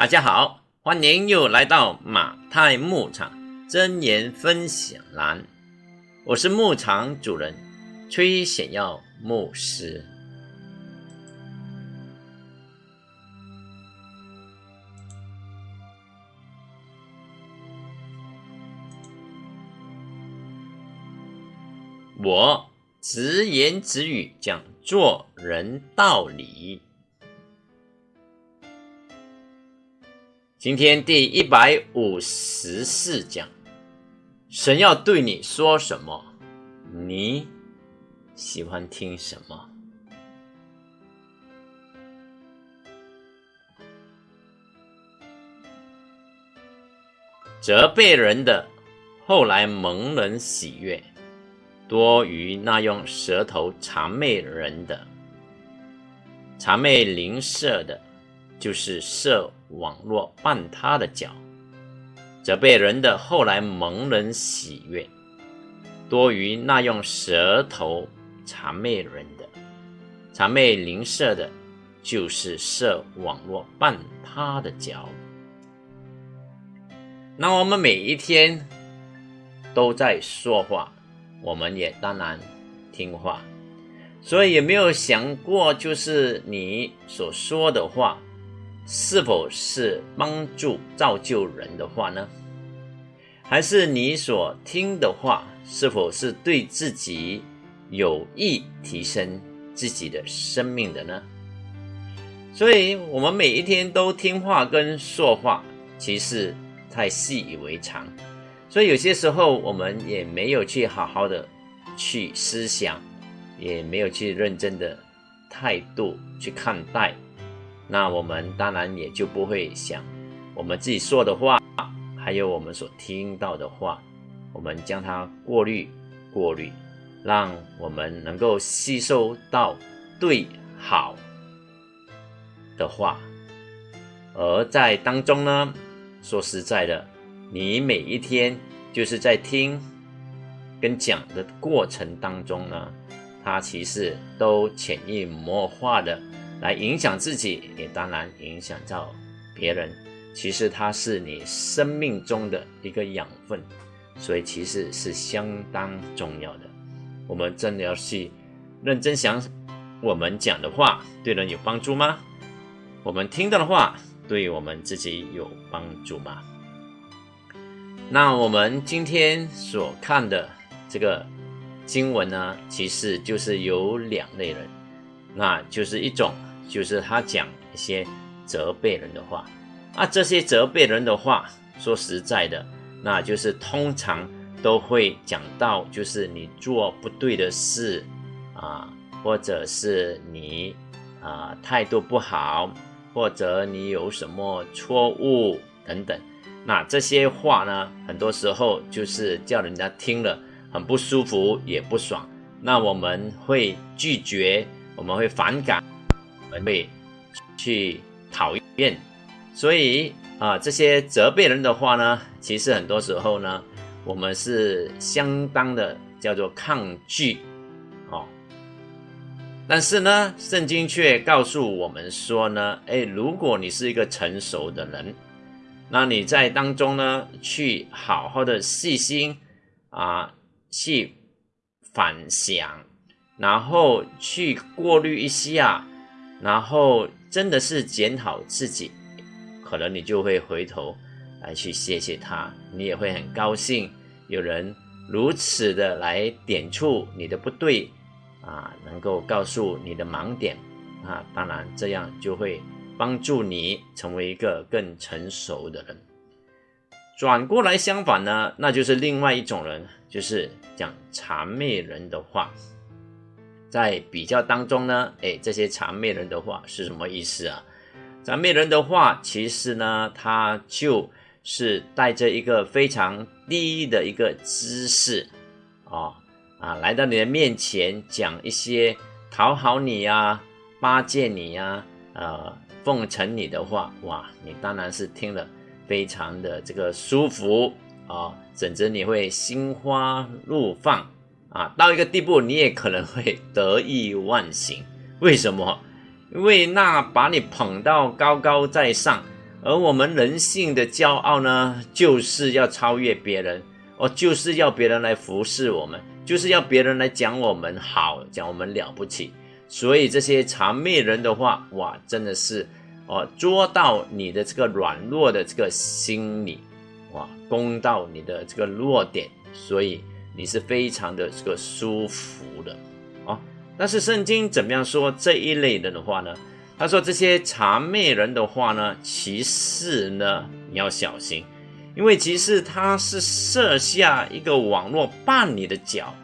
大家好，欢迎又来到马太牧场真言分享栏，我是牧场主人崔显耀牧师。我直言直语讲做人道理。今天第一百五十四讲，神要对你说什么？你喜欢听什么？责备人的，后来蒙人喜悦，多于那用舌头谄媚人的，谄媚邻舍的。就是设网络绊他的脚，则被人的，后来蒙人喜悦，多于那用舌头谄媚人的，谄媚邻舍的，就是设网络绊他的脚。那我们每一天都在说话，我们也当然听话，所以有没有想过，就是你所说的话？是否是帮助造就人的话呢？还是你所听的话，是否是对自己有益、提升自己的生命的呢？所以，我们每一天都听话跟说话，其实太习以为常。所以，有些时候我们也没有去好好的去思想，也没有去认真的态度去看待。那我们当然也就不会想，我们自己说的话，还有我们所听到的话，我们将它过滤、过滤，让我们能够吸收到对好的话。而在当中呢，说实在的，你每一天就是在听跟讲的过程当中呢，它其实都潜移默化的。来影响自己，也当然影响到别人。其实它是你生命中的一个养分，所以其实是相当重要的。我们真的要去认真想，我们讲的话对人有帮助吗？我们听到的话对我们自己有帮助吗？那我们今天所看的这个经文呢，其实就是有两类人，那就是一种。就是他讲一些责备人的话，啊，这些责备人的话，说实在的，那就是通常都会讲到，就是你做不对的事啊，或者是你啊态度不好，或者你有什么错误等等。那这些话呢，很多时候就是叫人家听了很不舒服，也不爽。那我们会拒绝，我们会反感。会去讨厌，所以啊，这些责备人的话呢，其实很多时候呢，我们是相当的叫做抗拒，哦。但是呢，圣经却告诉我们说呢，哎，如果你是一个成熟的人，那你在当中呢，去好好的细心啊，去反想，然后去过滤一下。然后真的是检讨自己，可能你就会回头来去谢谢他，你也会很高兴有人如此的来点出你的不对啊，能够告诉你的盲点啊，当然这样就会帮助你成为一个更成熟的人。转过来相反呢，那就是另外一种人，就是讲谄媚人的话。在比较当中呢，哎，这些谄媚人的话是什么意思啊？谄媚人的话，其实呢，他就是带着一个非常低的一个姿势，哦，啊，来到你的面前讲一些讨好你呀、巴结你呀、呃，奉承你的话，哇，你当然是听了非常的这个舒服啊，甚至你会心花怒放。啊，到一个地步，你也可能会得意忘形。为什么？因为那把你捧到高高在上，而我们人性的骄傲呢，就是要超越别人，哦，就是要别人来服侍我们，就是要别人来讲我们好，讲我们了不起。所以这些谄媚人的话，哇，真的是哦，捉到你的这个软弱的这个心理，哇，攻到你的这个弱点，所以你是非常的这个舒服的，哦。但是圣经怎么样说这一类人的话呢？他说：“这些谄媚人的话呢，其实呢，你要小心，因为其实他是设下一个网络绊你的脚，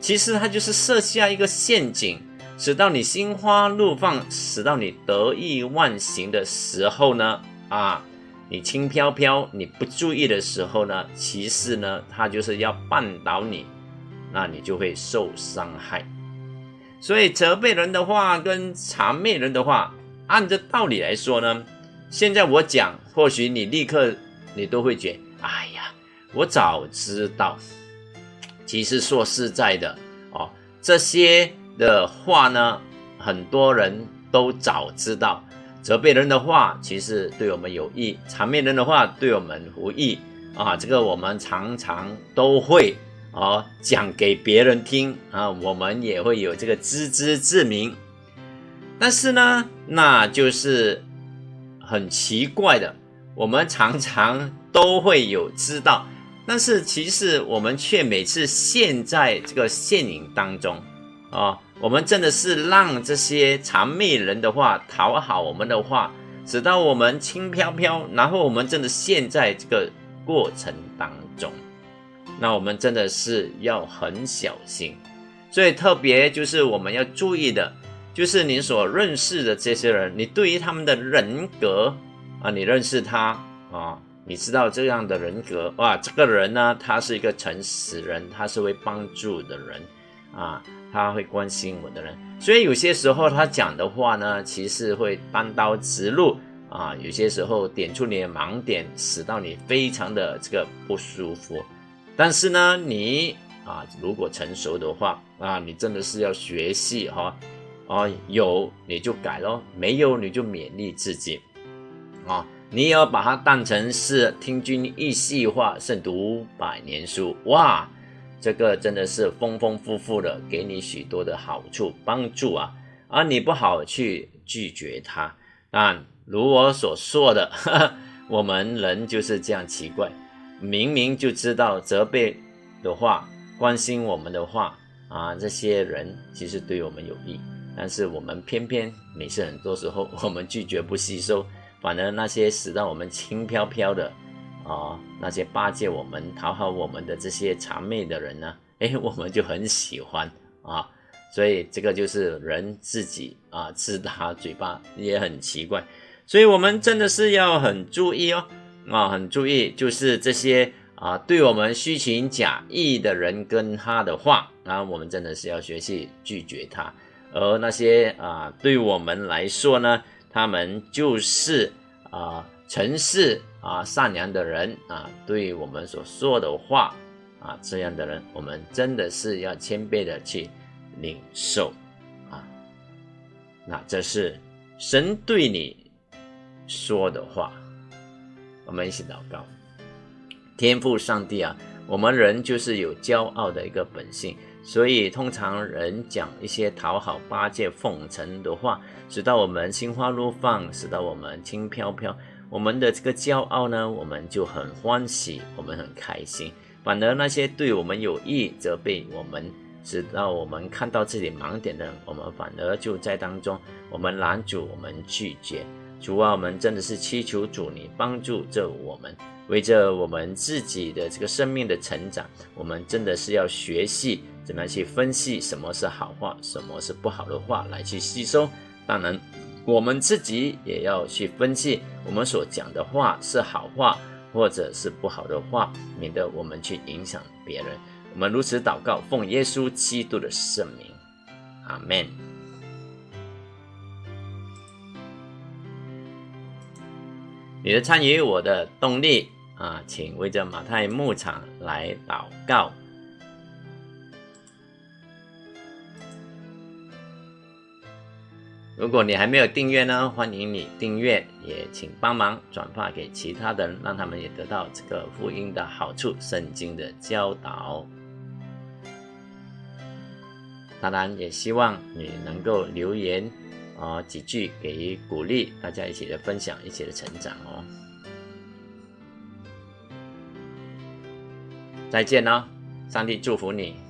其实他就是设下一个陷阱，使到你心花怒放，使到你得意忘形的时候呢，啊，你轻飘飘，你不注意的时候呢，其实呢，他就是要绊倒你，那你就会受伤害。”所以责备人的话跟谄媚人的话，按着道理来说呢，现在我讲，或许你立刻你都会觉，哎呀，我早知道。其实说实在的哦，这些的话呢，很多人都早知道。责备人的话，其实对我们有益；谄媚人的话，对我们无益啊。这个我们常常都会。啊，讲给别人听啊，我们也会有这个自知之明。但是呢，那就是很奇怪的，我们常常都会有知道，但是其实我们却每次陷在这个陷阱当中啊。我们真的是让这些谄媚人的话讨好我们的话，使到我们轻飘飘，然后我们真的陷在这个过程当中。那我们真的是要很小心，所以特别就是我们要注意的，就是你所认识的这些人，你对于他们的人格啊，你认识他啊，你知道这样的人格哇，这个人呢，他是一个诚实人，他是会帮助的人啊，他会关心我的人，所以有些时候他讲的话呢，其实会单刀直入啊，有些时候点出你的盲点，使到你非常的这个不舒服。但是呢，你啊，如果成熟的话啊，你真的是要学习哈，啊，有你就改咯，没有你就勉励自己，啊，你也要把它当成是听君一席话，胜读百年书，哇，这个真的是丰丰富富的，给你许多的好处帮助啊，而你不好去拒绝它，但如我所说的，我们人就是这样奇怪。明明就知道责备的话、关心我们的话啊，这些人其实对我们有益，但是我们偏偏每次很多时候我们拒绝不吸收，反而那些使到我们轻飘飘的啊，那些巴结我们、讨好我们的这些谄媚的人呢，哎，我们就很喜欢啊，所以这个就是人自己啊自打嘴巴也很奇怪，所以我们真的是要很注意哦。啊，很注意，就是这些啊，对我们虚情假意的人跟他的话，啊，我们真的是要学习拒绝他。而那些啊，对我们来说呢，他们就是啊，诚实啊，善良的人啊，对我们所说的话啊，这样的人，我们真的是要谦卑的去领受啊。那这是神对你说的话。我们一起祷告，天赋上帝啊，我们人就是有骄傲的一个本性，所以通常人讲一些讨好、巴结、奉承的话，使到我们心花怒放，使到我们轻飘飘。我们的这个骄傲呢，我们就很欢喜，我们很开心。反而那些对我们有意责备我们，直到我们看到自己盲点的，我们反而就在当中，我们拦阻，我们拒绝。主啊，我们真的是祈求主你帮助着我们，为着我们自己的这个生命的成长，我们真的是要学习怎么样去分析什么是好话，什么是不好的话来去吸收。当然，我们自己也要去分析我们所讲的话是好话或者是不好的话，免得我们去影响别人。我们如此祷告，奉耶稣基督的圣名，阿门。你的参与，我的动力啊，请为着马太牧场来祷告。如果你还没有订阅呢，欢迎你订阅，也请帮忙转发给其他的人，让他们也得到这个福音的好处、圣经的教导。当然，也希望你能够留言啊几句给予鼓励，大家一起的分享，一起的成长哦。再见了，上帝祝福你。